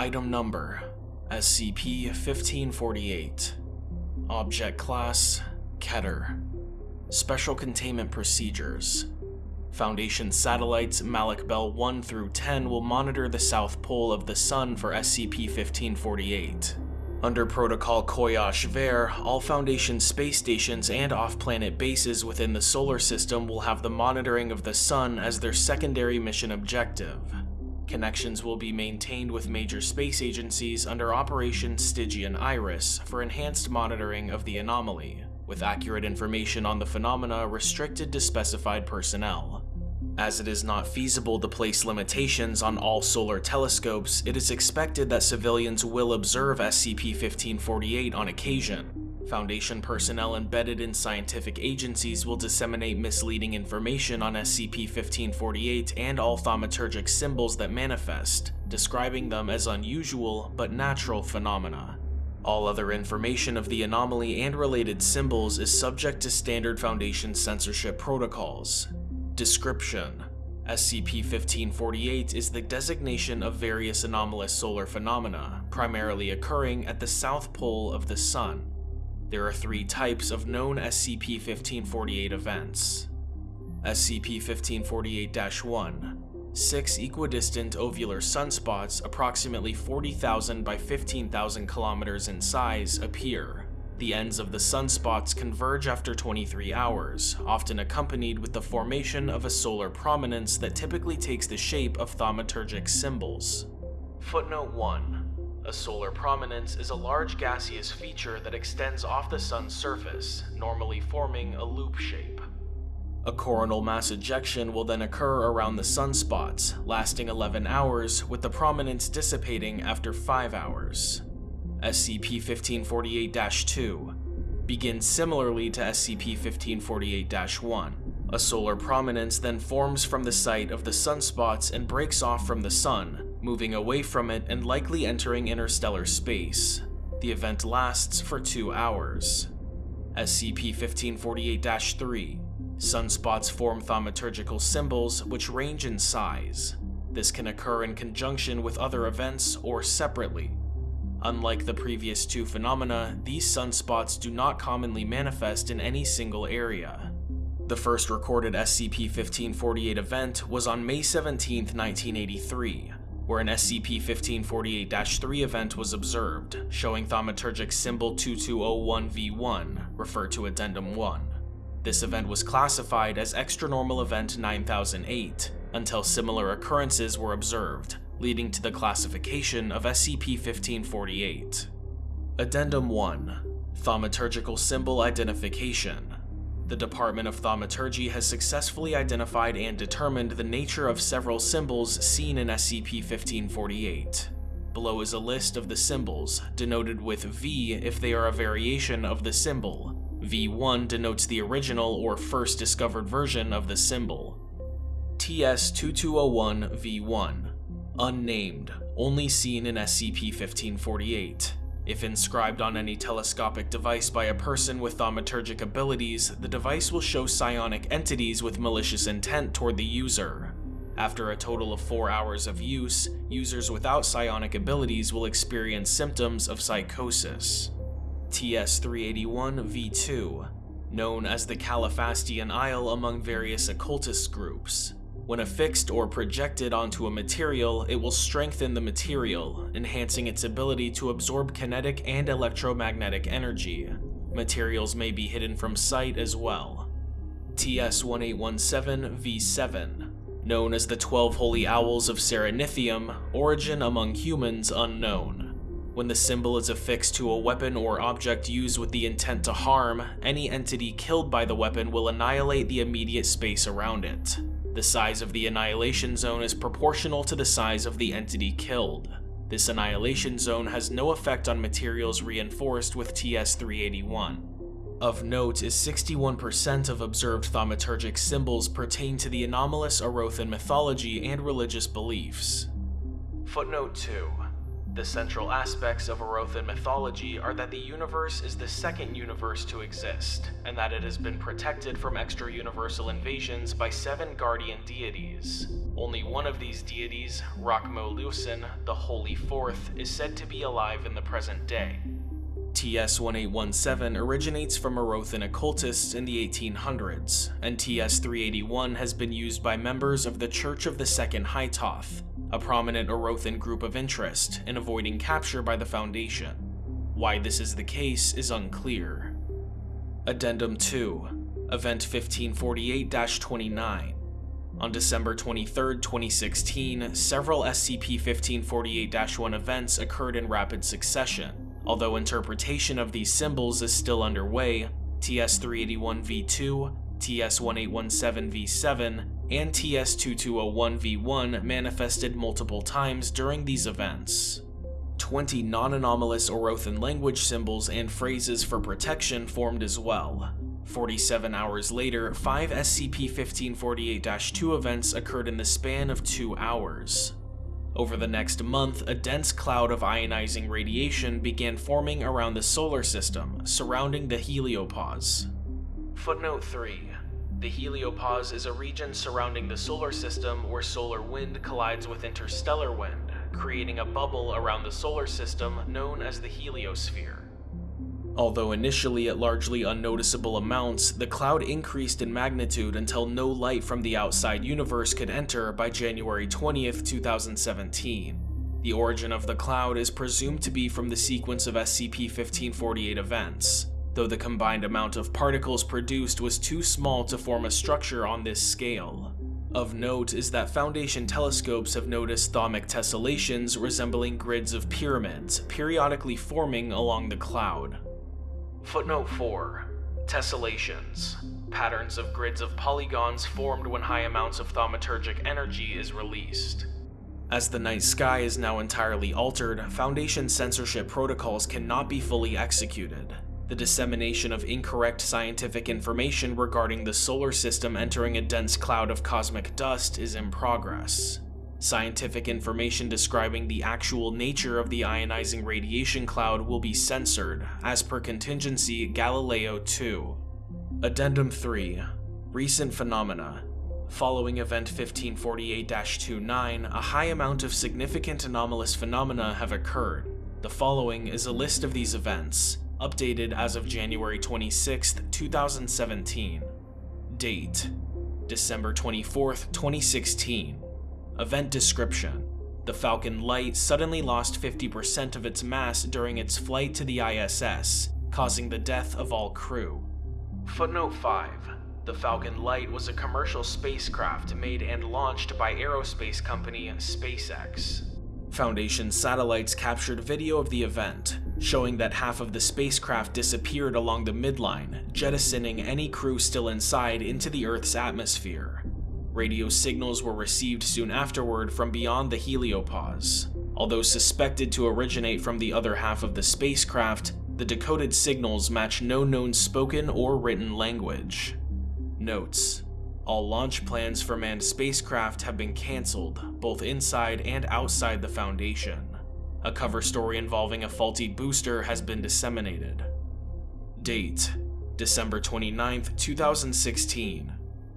Item Number SCP-1548 Object Class Keter Special Containment Procedures Foundation satellites Malik Bell 1 through 10 will monitor the south pole of the Sun for SCP-1548. Under Protocol Koyash-Ver, all Foundation space stations and off-planet bases within the solar system will have the monitoring of the Sun as their secondary mission objective. Connections will be maintained with major space agencies under Operation Stygian Iris for enhanced monitoring of the anomaly, with accurate information on the phenomena restricted to specified personnel. As it is not feasible to place limitations on all solar telescopes, it is expected that civilians will observe SCP-1548 on occasion, Foundation personnel embedded in scientific agencies will disseminate misleading information on SCP-1548 and all thaumaturgic symbols that manifest, describing them as unusual but natural phenomena. All other information of the anomaly and related symbols is subject to standard Foundation censorship protocols. Description SCP-1548 is the designation of various anomalous solar phenomena, primarily occurring at the south pole of the Sun. There are three types of known SCP-1548 events. SCP-1548-1 Six equidistant ovular sunspots approximately 40,000 by 15,000 kilometers in size appear. The ends of the sunspots converge after 23 hours, often accompanied with the formation of a solar prominence that typically takes the shape of thaumaturgic symbols. Footnote 1 a solar prominence is a large gaseous feature that extends off the sun's surface, normally forming a loop shape. A coronal mass ejection will then occur around the sunspots, lasting 11 hours, with the prominence dissipating after 5 hours. SCP-1548-2 begins similarly to SCP-1548-1. A solar prominence then forms from the site of the sunspots and breaks off from the sun, moving away from it and likely entering interstellar space. The event lasts for two hours. SCP-1548-3 Sunspots form thaumaturgical symbols which range in size. This can occur in conjunction with other events or separately. Unlike the previous two phenomena, these sunspots do not commonly manifest in any single area. The first recorded SCP-1548 event was on May 17, 1983, where an SCP-1548-3 event was observed, showing thaumaturgic symbol 2201V1, referred to Addendum 1. This event was classified as Extranormal Event 9008, until similar occurrences were observed, leading to the classification of SCP-1548. Addendum 1 Thaumaturgical Symbol Identification the Department of Thaumaturgy has successfully identified and determined the nature of several symbols seen in SCP-1548. Below is a list of the symbols, denoted with V if they are a variation of the symbol. V1 denotes the original or first discovered version of the symbol. TS-2201-V1 Unnamed, only seen in SCP-1548. If inscribed on any telescopic device by a person with thaumaturgic abilities, the device will show psionic entities with malicious intent toward the user. After a total of 4 hours of use, users without psionic abilities will experience symptoms of psychosis. TS-381-V2, known as the Califastian Isle among various occultist groups, when affixed or projected onto a material, it will strengthen the material, enhancing its ability to absorb kinetic and electromagnetic energy. Materials may be hidden from sight as well. TS-1817-V7 Known as the Twelve Holy Owls of Serenithium, origin among humans unknown. When the symbol is affixed to a weapon or object used with the intent to harm, any entity killed by the weapon will annihilate the immediate space around it. The size of the annihilation zone is proportional to the size of the entity killed. This annihilation zone has no effect on materials reinforced with TS-381. Of note is 61% of observed thaumaturgic symbols pertain to the anomalous Orothan mythology and religious beliefs. Footnote 2. The central aspects of Orothan mythology are that the universe is the second universe to exist, and that it has been protected from extra-universal invasions by seven guardian deities. Only one of these deities, Rakmo Lusin, the Holy Fourth, is said to be alive in the present day. TS-1817 originates from Orothan occultists in the 1800s, and TS-381 has been used by members of the Church of the Second Hytoth, a prominent Orothan group of interest in avoiding capture by the Foundation. Why this is the case is unclear. Addendum 2 Event 1548-29 on December 23, 2016, several SCP-1548-1 events occurred in rapid succession. Although interpretation of these symbols is still underway, TS-381-V2, TS-1817-V7, and TS-2201-V1 manifested multiple times during these events. 20 non-anomalous Orothan language symbols and phrases for protection formed as well. 47 hours later, 5 SCP-1548-2 events occurred in the span of 2 hours. Over the next month, a dense cloud of ionizing radiation began forming around the solar system, surrounding the heliopause. Footnote 3 the heliopause is a region surrounding the solar system where solar wind collides with interstellar wind, creating a bubble around the solar system known as the heliosphere. Although initially at largely unnoticeable amounts, the cloud increased in magnitude until no light from the outside universe could enter by January 20, 2017. The origin of the cloud is presumed to be from the sequence of SCP-1548 events, though the combined amount of particles produced was too small to form a structure on this scale. Of note is that Foundation telescopes have noticed thaumic tessellations resembling grids of pyramids periodically forming along the cloud. Footnote 4. Tessellations. Patterns of grids of polygons formed when high amounts of thaumaturgic energy is released. As the night sky is now entirely altered, Foundation censorship protocols cannot be fully executed, the dissemination of incorrect scientific information regarding the solar system entering a dense cloud of cosmic dust is in progress. Scientific information describing the actual nature of the ionizing radiation cloud will be censored, as per contingency Galileo 2. Addendum 3 Recent Phenomena Following Event 1548-29, a high amount of significant anomalous phenomena have occurred. The following is a list of these events, updated as of January 26, 2017. Date December 24, 2016. Event description The Falcon Light suddenly lost 50% of its mass during its flight to the ISS, causing the death of all crew. Footnote 5 The Falcon Light was a commercial spacecraft made and launched by aerospace company SpaceX. Foundation satellites captured video of the event, showing that half of the spacecraft disappeared along the midline, jettisoning any crew still inside into the Earth's atmosphere. Radio signals were received soon afterward from beyond the heliopause. Although suspected to originate from the other half of the spacecraft, the decoded signals match no known spoken or written language. Notes all launch plans for manned spacecraft have been cancelled, both inside and outside the Foundation. A cover story involving a faulty booster has been disseminated. Date December 29, 2016.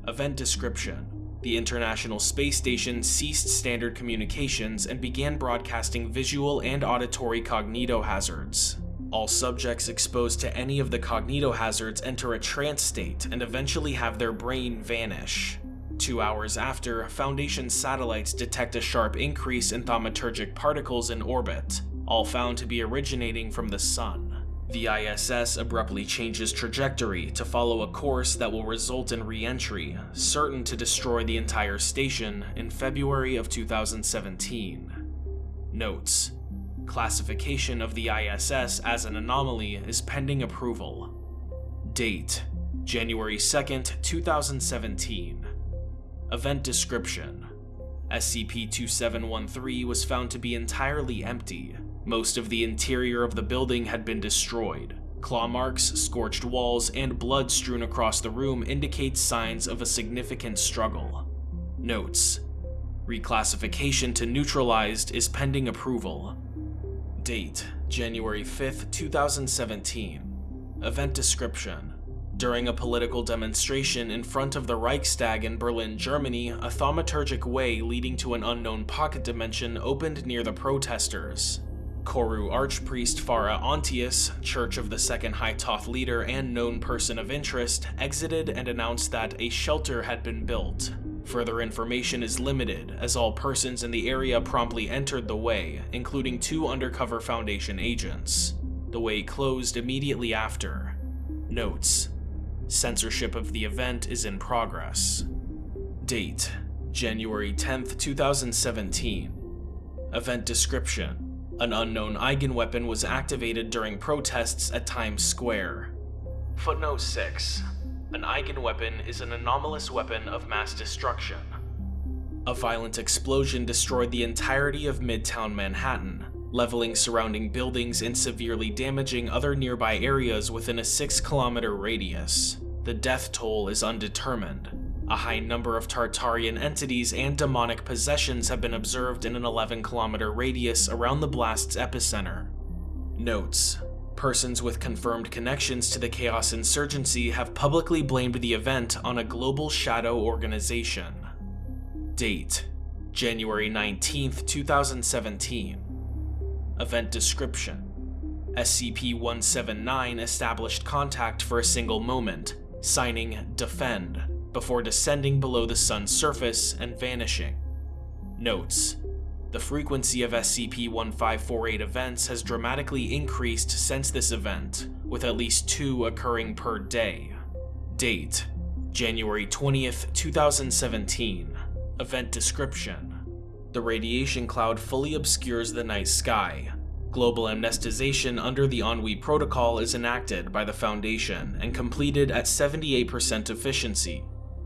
Event description The International Space Station ceased standard communications and began broadcasting visual and auditory cognitohazards. All subjects exposed to any of the cognitohazards enter a trance state and eventually have their brain vanish. Two hours after, Foundation satellites detect a sharp increase in thaumaturgic particles in orbit, all found to be originating from the Sun. The ISS abruptly changes trajectory to follow a course that will result in re-entry, certain to destroy the entire station in February of 2017. Notes: Classification of the ISS as an anomaly is pending approval. Date January 2nd, 2017. Event description SCP-2713 was found to be entirely empty. Most of the interior of the building had been destroyed. Claw marks, scorched walls, and blood strewn across the room indicate signs of a significant struggle. Notes: Reclassification to neutralized is pending approval. Date January 5th, 2017. Event description during a political demonstration in front of the Reichstag in Berlin, Germany, a thaumaturgic way leading to an unknown pocket dimension opened near the protesters. Koru Archpriest Farah Ontius, Church of the Second Hytoth leader and known person of interest, exited and announced that a shelter had been built. Further information is limited, as all persons in the area promptly entered the way, including two undercover Foundation agents. The way closed immediately after. Notes Censorship of the event is in progress. Date January 10th, 2017. Event description An unknown Eigenweapon was activated during protests at Times Square. Footnote 6 An Eigenweapon is an anomalous weapon of mass destruction. A violent explosion destroyed the entirety of Midtown Manhattan, leveling surrounding buildings and severely damaging other nearby areas within a 6 kilometer radius. The death toll is undetermined. A high number of Tartarian entities and demonic possessions have been observed in an 11 kilometer radius around the blast's epicenter. Notes Persons with confirmed connections to the Chaos Insurgency have publicly blamed the event on a global shadow organization. Date January 19, 2017. Event description SCP 179 established contact for a single moment, signing Defend, before descending below the sun's surface and vanishing. Notes The frequency of SCP-1548 events has dramatically increased since this event, with at least two occurring per day. Date January 20th, 2017. Event description The radiation cloud fully obscures the night sky, Global amnestization under the Ennui Protocol is enacted by the Foundation and completed at 78% efficiency.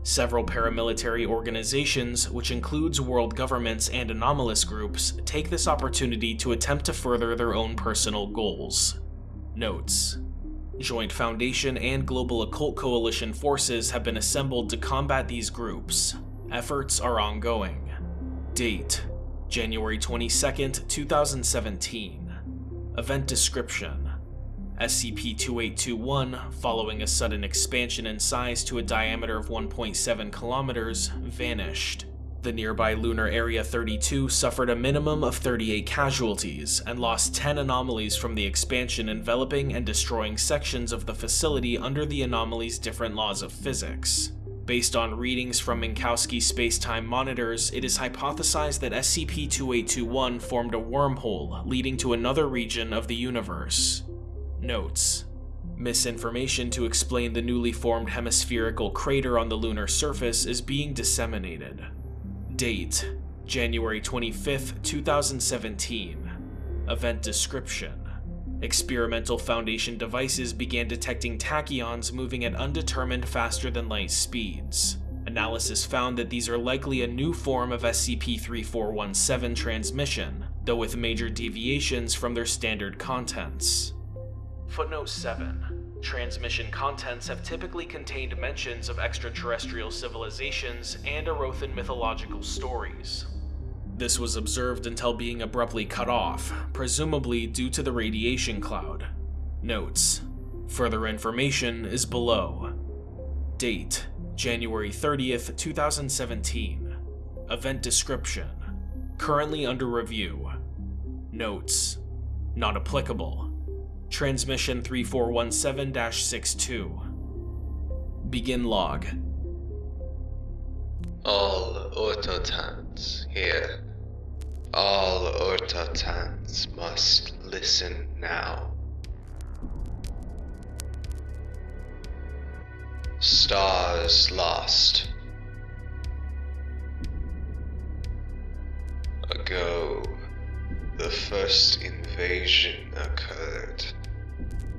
Several paramilitary organizations, which includes world governments and anomalous groups, take this opportunity to attempt to further their own personal goals. Notes Joint Foundation and Global Occult Coalition forces have been assembled to combat these groups. Efforts are ongoing. Date January 22, 2017. Event description SCP-2821, following a sudden expansion in size to a diameter of 1.7 kilometers, vanished. The nearby lunar Area 32 suffered a minimum of 38 casualties and lost 10 anomalies from the expansion enveloping and destroying sections of the facility under the anomaly's different laws of physics. Based on readings from Minkowski space-time monitors, it is hypothesized that SCP-2821 formed a wormhole leading to another region of the universe. Notes Misinformation to explain the newly formed hemispherical crater on the lunar surface is being disseminated. Date January 25, 2017. Event description Experimental Foundation devices began detecting tachyons moving at undetermined faster than light speeds. Analysis found that these are likely a new form of SCP-3417 transmission, though with major deviations from their standard contents. Footnote 7. Transmission contents have typically contained mentions of extraterrestrial civilizations and Orothan mythological stories, this was observed until being abruptly cut off, presumably due to the radiation cloud. Notes. Further information is below. Date January 30th, 2017. Event description Currently under review. Notes. Not applicable. Transmission 3417 62. Begin log. All autotans here all Autotans must listen now. Stars lost. Ago, the first invasion occurred.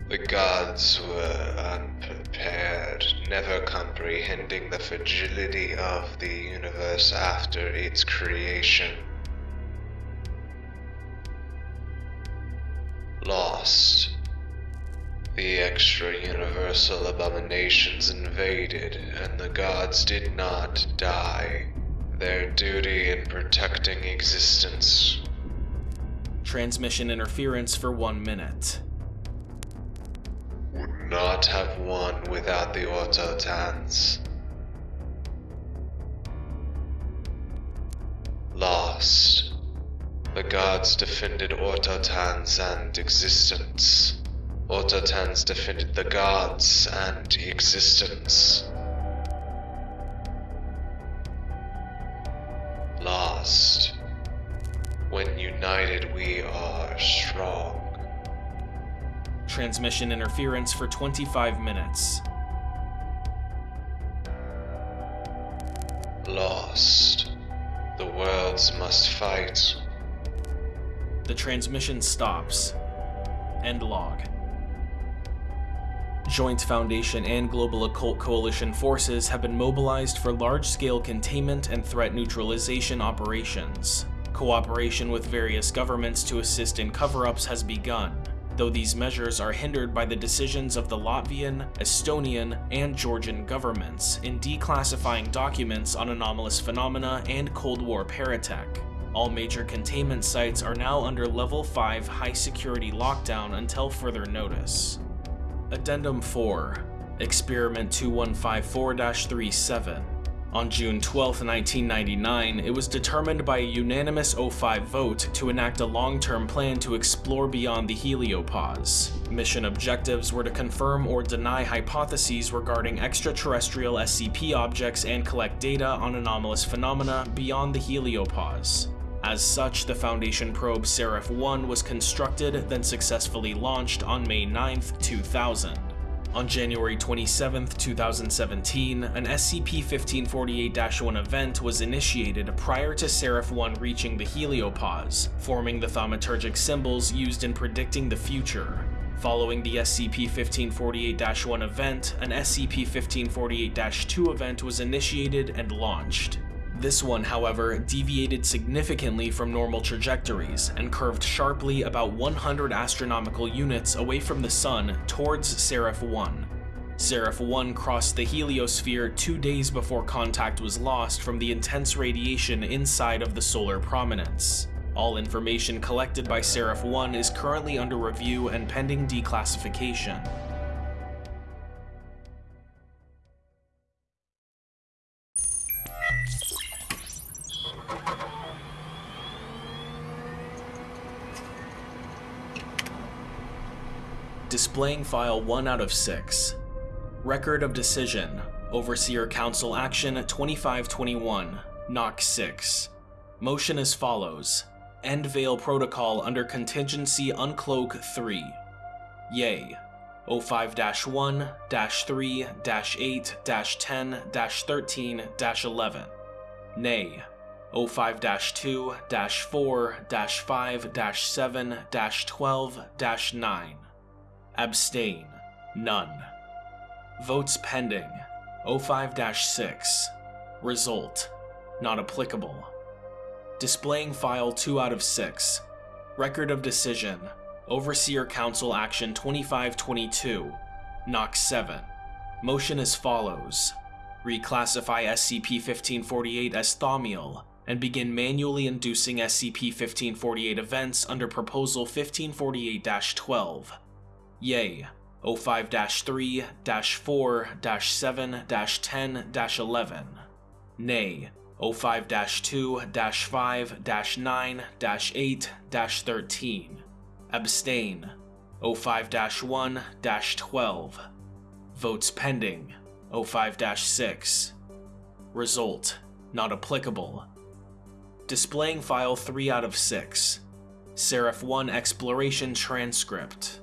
The gods were unprepared, never comprehending the fragility of the universe after its creation. lost. The extra-universal abominations invaded, and the gods did not die. Their duty in protecting existence Transmission interference for one minute. Not have won without the Autotans. Lost. The gods defended Autotans and existence. Autotans defended the gods and existence. Transmission interference for 25 minutes. Lost. The worlds must fight. The transmission stops. End log. Joint Foundation and Global Occult Coalition forces have been mobilized for large-scale containment and threat neutralization operations. Cooperation with various governments to assist in cover-ups has begun, though these measures are hindered by the decisions of the Latvian, Estonian, and Georgian governments in declassifying documents on anomalous phenomena and Cold War paratech. All major containment sites are now under Level 5 high security lockdown until further notice. Addendum 4 Experiment 2154-37 on June 12, 1999, it was determined by a unanimous O5 vote to enact a long-term plan to explore beyond the heliopause. Mission objectives were to confirm or deny hypotheses regarding extraterrestrial SCP objects and collect data on anomalous phenomena beyond the heliopause. As such, the Foundation probe Seraph-1 was constructed, then successfully launched on May 9, 2000. On January 27, 2017, an SCP-1548-1 event was initiated prior to Seraph-1 reaching the heliopause, forming the thaumaturgic symbols used in predicting the future. Following the SCP-1548-1 event, an SCP-1548-2 event was initiated and launched. This one, however, deviated significantly from normal trajectories and curved sharply about 100 astronomical units away from the Sun towards Seraph-1. Seraph-1 crossed the heliosphere two days before contact was lost from the intense radiation inside of the solar prominence. All information collected by Seraph-1 is currently under review and pending declassification. Displaying file 1 out of 6. Record of Decision, Overseer Council Action 2521, NOC 6. Motion as follows. End Veil Protocol under Contingency Uncloak 3. Yay. O5-1-3-8-10-13-11. Nay. O5-2-4-5-7-12-9. Abstain. None. Votes pending. O5-6. Result. Not applicable. Displaying file 2 out of 6. Record of decision. Overseer Council Action 2522. NOC 7. Motion as follows. Reclassify SCP-1548 as Thaumiel, and begin manually inducing SCP-1548 events under Proposal 1548-12. Yay. O5-3-4-7-10-11. Nay. O5-2-5-9-8-13. Abstain. O5-1-12. Votes pending. O5-6. Result. Not applicable. Displaying file 3 out of 6. Seraph 1 Exploration Transcript.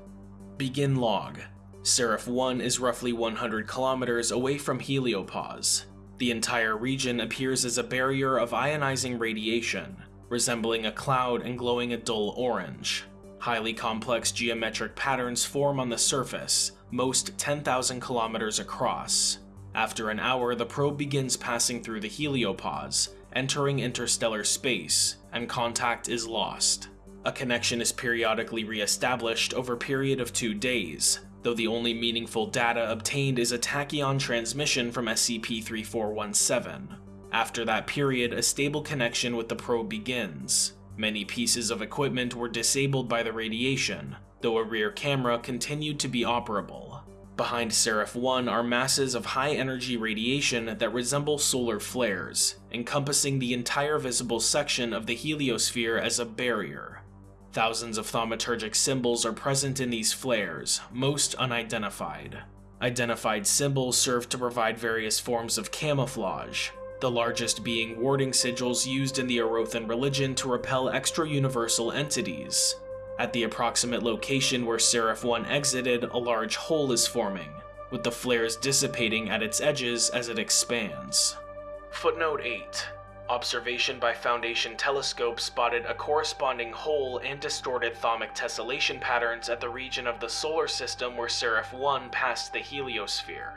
Begin log. Seraph 1 is roughly 100 kilometers away from Heliopause. The entire region appears as a barrier of ionizing radiation, resembling a cloud and glowing a dull orange. Highly complex geometric patterns form on the surface, most 10,000 kilometers across. After an hour, the probe begins passing through the heliopause, entering interstellar space, and contact is lost. A connection is periodically re-established over a period of two days, though the only meaningful data obtained is a tachyon transmission from SCP-3417. After that period, a stable connection with the probe begins. Many pieces of equipment were disabled by the radiation, though a rear camera continued to be operable. Behind Seraph 1 are masses of high energy radiation that resemble solar flares, encompassing the entire visible section of the heliosphere as a barrier. Thousands of thaumaturgic symbols are present in these flares, most unidentified. Identified symbols serve to provide various forms of camouflage, the largest being warding sigils used in the Orothan religion to repel extra-universal entities. At the approximate location where Seraph 1 exited, a large hole is forming, with the flares dissipating at its edges as it expands. Footnote 8. Observation by Foundation telescope spotted a corresponding hole and distorted thaumic tessellation patterns at the region of the solar system where Seraph 1 passed the heliosphere.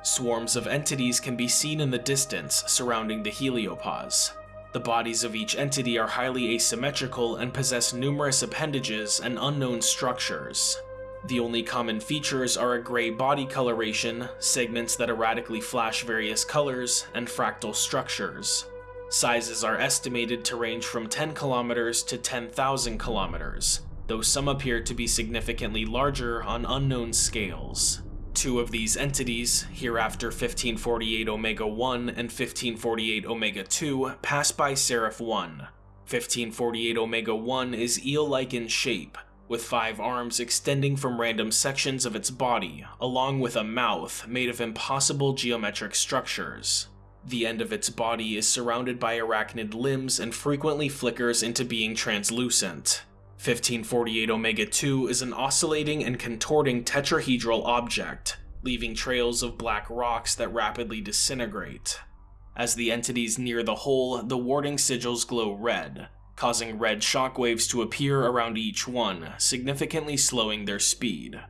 Swarms of entities can be seen in the distance surrounding the heliopause. The bodies of each entity are highly asymmetrical and possess numerous appendages and unknown structures. The only common features are a gray body coloration, segments that erratically flash various colors, and fractal structures. Sizes are estimated to range from 10 kilometers to 10,000 kilometers, though some appear to be significantly larger on unknown scales. Two of these entities, hereafter 1548 Omega 1 and 1548 Omega 2, pass by Seraph 1. 1548 Omega 1 is eel-like in shape, with five arms extending from random sections of its body, along with a mouth made of impossible geometric structures. The end of its body is surrounded by arachnid limbs and frequently flickers into being translucent. 1548 Omega 2 is an oscillating and contorting tetrahedral object, leaving trails of black rocks that rapidly disintegrate. As the entities near the hole, the warding sigils glow red, causing red shockwaves to appear around each one, significantly slowing their speed.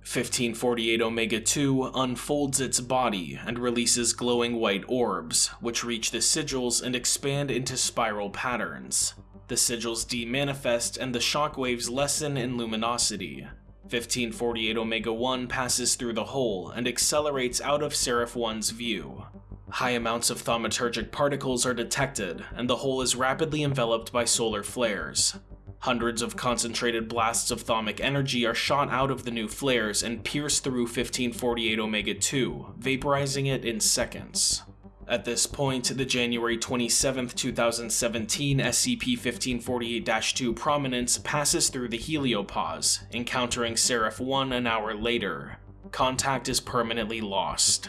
1548 Omega 2 unfolds its body and releases glowing white orbs, which reach the sigils and expand into spiral patterns. The sigils demanifest and the shockwaves lessen in luminosity. 1548 Omega 1 passes through the hole and accelerates out of Seraph 1's view. High amounts of thaumaturgic particles are detected, and the hole is rapidly enveloped by solar flares. Hundreds of concentrated blasts of thaumic energy are shot out of the new flares and pierce through 1548 Omega 2, vaporizing it in seconds. At this point, the January 27, 2017 SCP-1548-2 Prominence passes through the heliopause, encountering Seraph 1 an hour later. Contact is permanently lost.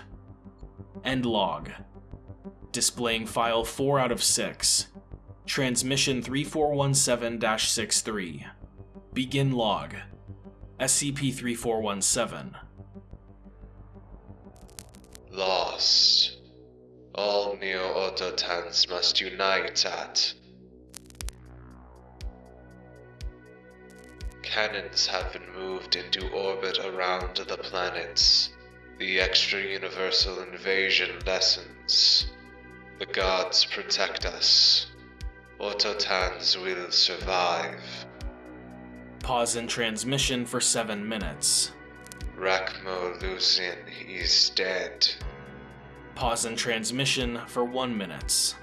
End log. Displaying file 4 out of 6. Transmission 3417-63. Begin log. SCP-3417. Lost. All Neo-Autotans must unite at. Cannons have been moved into orbit around the planets. The extra-universal invasion lessens. The gods protect us. Autotans will survive. Pause in transmission for 7 minutes. Rakmo Luzin is dead. Pause in transmission for 1 minute.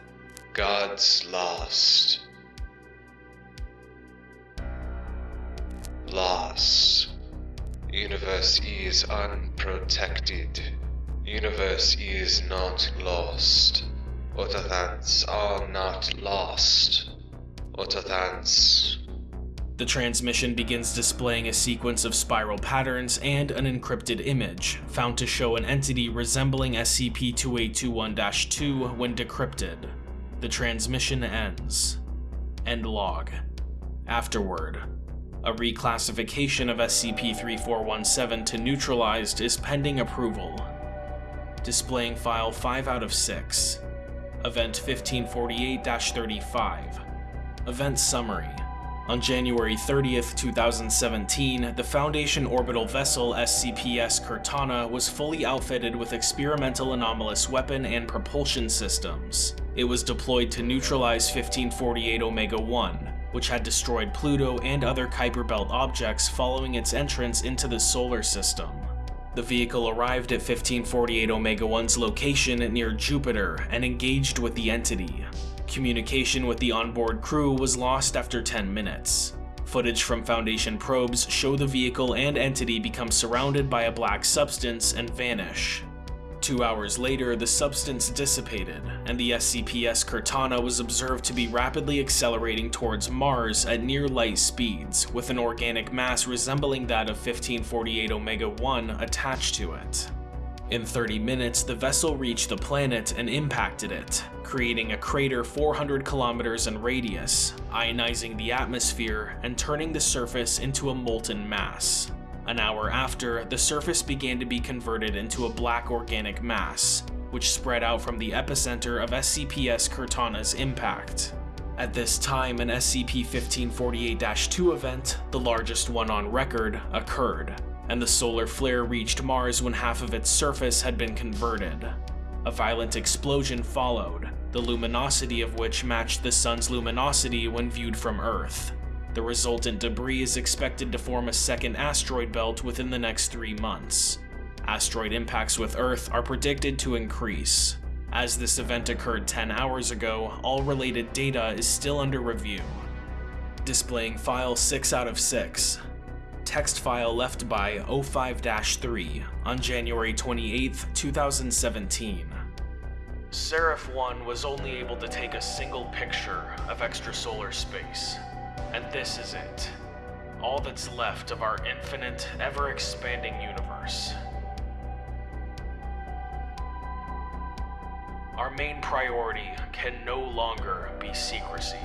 Gods lost. Lost. Universe is unprotected. Universe is not lost. Autothans are not lost. Autothans. The transmission begins displaying a sequence of spiral patterns and an encrypted image, found to show an entity resembling SCP-2821-2 when decrypted. The transmission ends. End log. Afterward, a reclassification of SCP-3417 to neutralized is pending approval. Displaying file 5 out of 6. Event 1548-35. Event Summary on January 30th, 2017, the Foundation orbital vessel SCPS Cortana was fully outfitted with experimental anomalous weapon and propulsion systems. It was deployed to neutralize 1548 Omega-1, which had destroyed Pluto and other Kuiper Belt objects following its entrance into the solar system. The vehicle arrived at 1548 Omega-1's location near Jupiter and engaged with the entity. Communication with the onboard crew was lost after 10 minutes. Footage from Foundation probes show the vehicle and entity become surrounded by a black substance and vanish. Two hours later, the substance dissipated, and the SCPS Cortana was observed to be rapidly accelerating towards Mars at near light speeds, with an organic mass resembling that of 1548 Omega-1 attached to it. In 30 minutes, the vessel reached the planet and impacted it, creating a crater 400 kilometers in radius, ionizing the atmosphere and turning the surface into a molten mass. An hour after, the surface began to be converted into a black organic mass, which spread out from the epicenter of SCPS Cortana's impact. At this time, an SCP-1548-2 event, the largest one on record, occurred, and the solar flare reached Mars when half of its surface had been converted. A violent explosion followed, the luminosity of which matched the sun's luminosity when viewed from Earth. The resultant debris is expected to form a second asteroid belt within the next three months. Asteroid impacts with Earth are predicted to increase. As this event occurred 10 hours ago, all related data is still under review. Displaying file 6 out of 6, text file left by O5-3 on January 28, 2017. Seraph 1 was only able to take a single picture of extrasolar space, and this is it. All that's left of our infinite, ever-expanding universe. Our main priority can no longer be secrecy.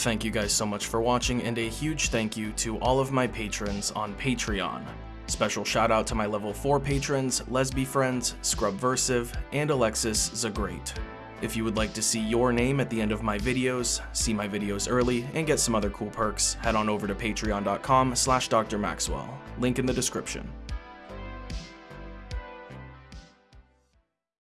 Thank you guys so much for watching, and a huge thank you to all of my patrons on Patreon. Special shout out to my level 4 patrons, Lesby Friends, Scrubversive, and Alexis Zagrate. If you would like to see your name at the end of my videos, see my videos early, and get some other cool perks, head on over to patreon.com slash drmaxwell, link in the description.